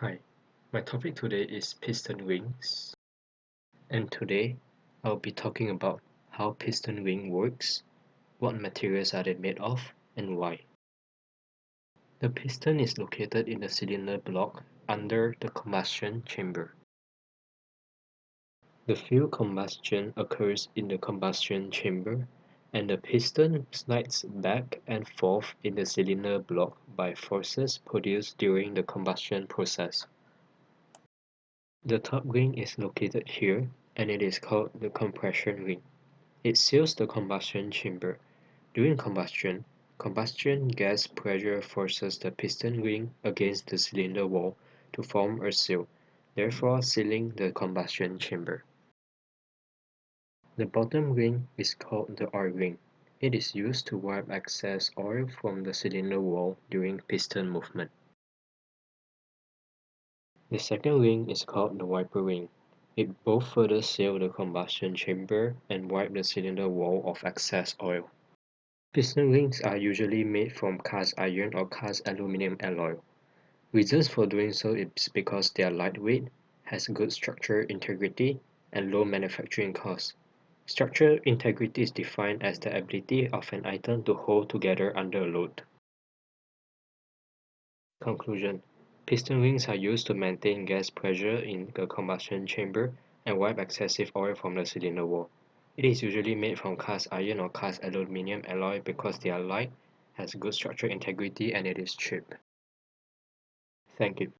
Hi, my topic today is piston rings and today I'll be talking about how piston ring works, what materials are they made of and why. The piston is located in the cylinder block under the combustion chamber. The fuel combustion occurs in the combustion chamber and the piston slides back and forth in the cylinder block by forces produced during the combustion process. The top ring is located here and it is called the compression ring. It seals the combustion chamber. During combustion, combustion gas pressure forces the piston ring against the cylinder wall to form a seal, therefore sealing the combustion chamber. The bottom ring is called the oil ring. It is used to wipe excess oil from the cylinder wall during piston movement. The second ring is called the wiper ring. It both further seal the combustion chamber and wipe the cylinder wall of excess oil. Piston rings are usually made from cast iron or cast aluminum alloy. Reasons for doing so is because they are lightweight, has good structural integrity, and low manufacturing costs. Structural integrity is defined as the ability of an item to hold together under a load. Conclusion Piston rings are used to maintain gas pressure in the combustion chamber and wipe excessive oil from the cylinder wall. It is usually made from cast iron or cast aluminum alloy because they are light, has good structural integrity and it is cheap. Thank you.